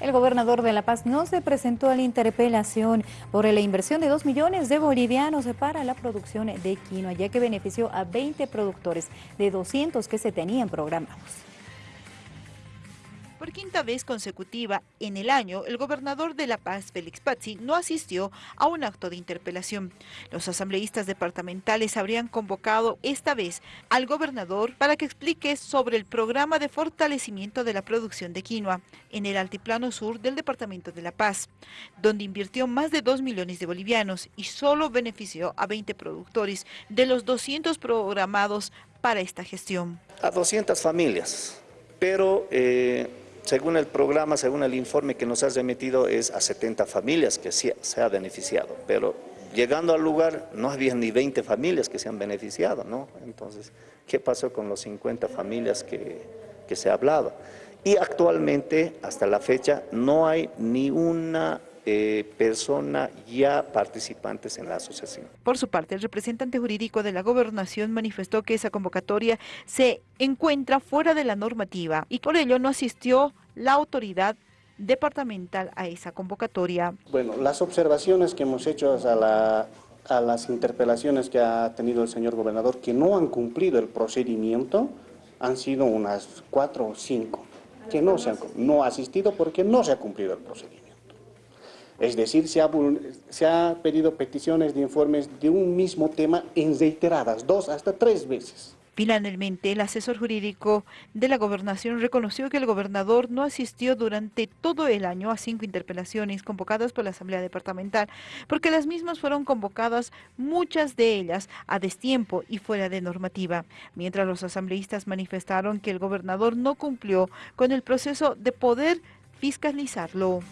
El gobernador de La Paz no se presentó a la interpelación por la inversión de 2 millones de bolivianos para la producción de quinoa, ya que benefició a 20 productores de 200 que se tenían programados. Por quinta vez consecutiva en el año, el gobernador de La Paz, Félix Pazzi, no asistió a un acto de interpelación. Los asambleístas departamentales habrían convocado esta vez al gobernador para que explique sobre el programa de fortalecimiento de la producción de quinoa en el altiplano sur del departamento de La Paz, donde invirtió más de 2 millones de bolivianos y solo benefició a 20 productores de los 200 programados para esta gestión. A 200 familias, pero... Eh según el programa, según el informe que nos has remitido, es a 70 familias que se ha beneficiado, pero llegando al lugar no había ni 20 familias que se han beneficiado, ¿no? Entonces, ¿qué pasó con los 50 familias que, que se ha hablado? Y actualmente, hasta la fecha, no hay ni una eh, persona ya participantes en la asociación. Por su parte, el representante jurídico de la gobernación manifestó que esa convocatoria se encuentra fuera de la normativa y por ello no asistió la autoridad departamental a esa convocatoria. Bueno, las observaciones que hemos hecho a, a las interpelaciones que ha tenido el señor gobernador que no han cumplido el procedimiento han sido unas cuatro o cinco que no se han no ha asistido porque no se ha cumplido el procedimiento. Es decir, se ha, pedido peticiones de informes de un mismo tema en reiteradas, dos hasta tres veces. Finalmente, el asesor jurídico de la gobernación reconoció que el gobernador no asistió durante todo el año a cinco interpelaciones convocadas por la Asamblea Departamental, porque las mismas fueron convocadas, muchas de ellas a destiempo y fuera de normativa, mientras los asambleístas manifestaron que el gobernador no cumplió con el proceso de poder fiscalizarlo.